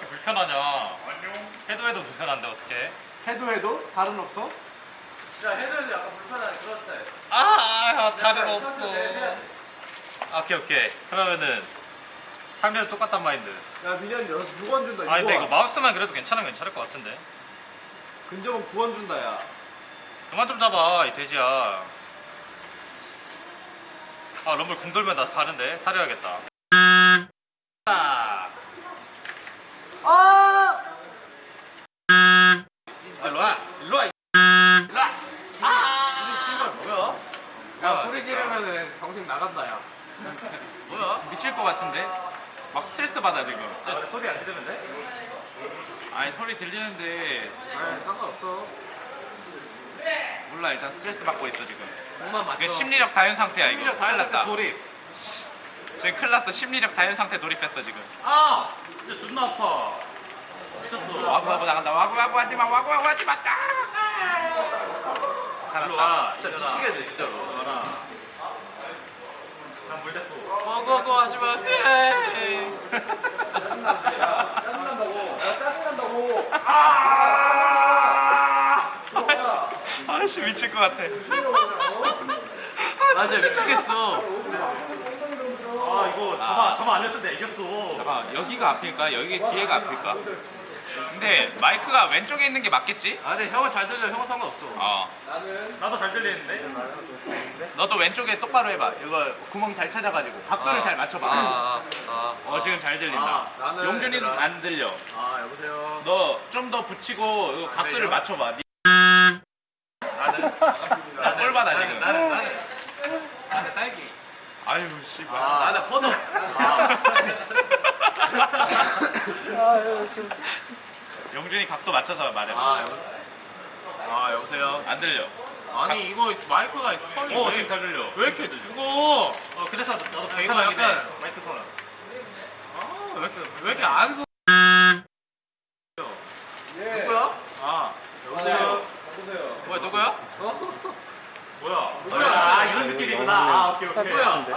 이렇게 불편하냐? 해도 해도 불편한데 어떻게? 해도 해도 다른 없어? 자 해도 해도 약간 불편한 그런 스타일 아, 아 다른 약간 없어. 아, 오케이 오케이. 그러면은 3년 똑같단 마인드. 야 민현이 6원 준다 6원 아 근데 이거 마우스만 그래도 괜찮으면 괜찮을 것 같은데. 근접은 9원 준다 야 그만 좀 잡아 이 돼지야. 아 럼블 궁 돌면 나 가는데 사려야겠다. 아, 아! 일로 와, 일로 와. 일로 와. 뭐야? 야 소리 지르면은 정신 나간다 야 뭐야? 미칠 것 같은데? 막 스트레스 받아 지금. 아, 그래, 소리 안 지르면 돼? 아니 소리 들리는데 아이 상관없어 몰라 일단 스트레스 받고 있어 지금. 몸만 맞춰 심리적 다현 상태야 이거. 다른 났다. 상태 돌입 지금 큰일 났어. 심리적 다현 상태 돌입했어 지금. 아, 진짜 존나 아파. 미쳤어. 와구 와구 나간다. 와구 와구 하지 마. 와구 와구 하지 마. 짜! 살았다. 와. 진짜 미치겠네 진짜로 와라. 난물 대포. 고고고 하지마 네 짜증난다고 야 짜증난다고 아씨, 아씨 미칠 것 같아. 맞아 미치겠어 아 이거 저만 저만 안 했을 때 이겼어. 잠깐 여기가 앞일까? 여기 뒤에가 앞일까? 근데 마이크가 왼쪽에 있는 게 맞겠지? 아 근데 형은 잘 들려 형은 상관없어 어. 나도 잘 들리는데. 너도 왼쪽에 똑바로 해봐. 이거 구멍 잘 찾아가지고 각도를 아. 잘 맞춰봐. 아, 아, 어 지금 잘 들린다. 아, 나는 용준이는 얘들아. 안 들려. 아 여보세요 너 좀 더 붙이고 이거 각도를 들려? 맞춰봐. 니- 나는 나 꼴받아 지금. 나는 나는 나는 딸기 아유 씨발. 아. 나는 포도 용준이 각도 맞춰서 말해봐. 아 여보 아 여보세요 안 들려. 아니 이거 마이크가 성이 어 왜, 지금 잘 들려. 왜 이렇게 죽어 어 그래서 나도 아, 이거 약간- 해. 마이크 손. 아왜 이렇게 왜 이렇게 안 소... 예. 누구야? 아 여보세요 여보세요 뭐야 누구야? 뭐야? 누구야? 아 이런 느낌이구나. 아 오케이 오케이. 누구야? 알았어.